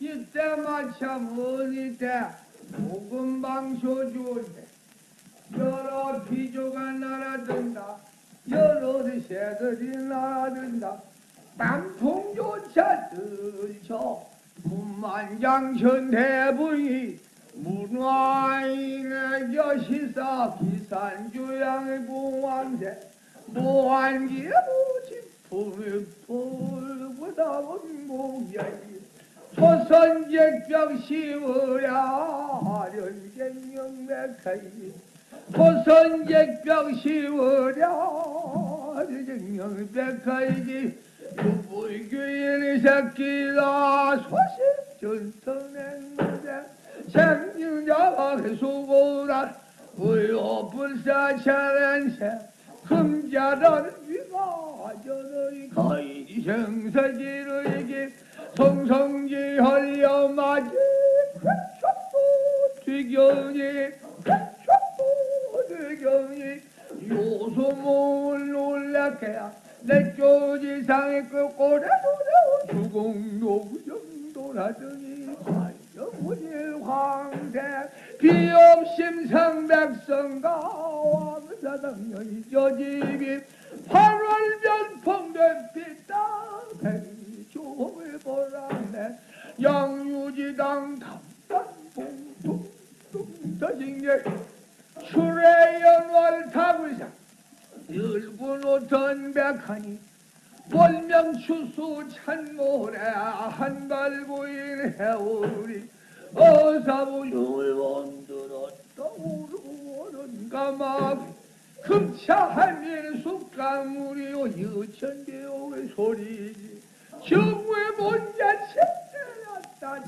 이때만 참 어디 때 복음방쇼 좋은데 여러 비조가 날아든다. 여러 새들이 날아든다. 단풍조차 들쳐 문만장천 대분이 문화인의 여시사 비산주양의 공황대 모한기의 무지품을 풀보다 원공야이 조선제병 시우랴. 하련쟁영백하이 조선제병 시우랴 하련쟁영백하이 유불교인의 새끼다 소식 전성했는데 생명자가 수고라 의호불사차련새 금자라는 위가 저의 거의 생사지르 괴촉도 뒤경이 요소몽을 놀라게야 내 쪼지상의 그 꼬레노래 주공노 정도라더니 관정문일 황제 비업심상 백성가 왕사당연히 저집이 8월 변 풍된 빛다 조을 보라네. 양유지당 담담봉둥둥 터진게 출애연월 타불상 열군 오천 백하니 월명추수 찬모래 한갈고인 해오리 어사부용을 원들었다 오르고는 가마귀 금차한일 숲강물이요 여천대오의 소리지. 정왜 먼저 책대였다.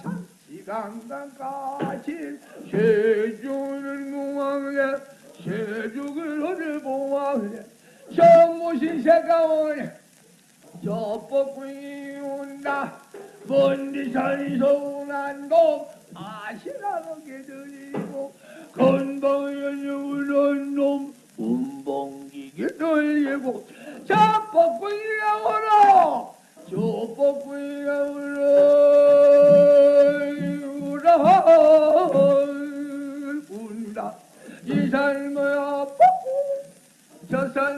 장시강강까지 정무신 새가 오네 저 뻐꾸이 온다. 먼디 산에서 오난 놈 아시라게 들리고 건방에 우는 놈 운봉기게 들리고 저 뻐꾸이가 오라 저 뻐꾸이가 오라 오라 운다. 이산 거야 뻐꾸 저저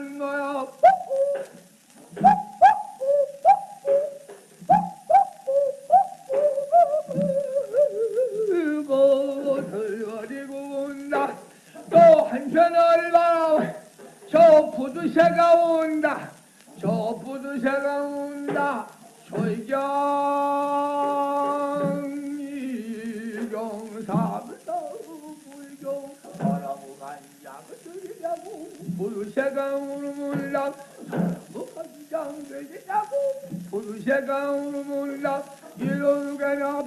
부두새가 온다. 저 부두새가 온다. 소이경 이경 사부터 불경 바라고 간장 을 들이냐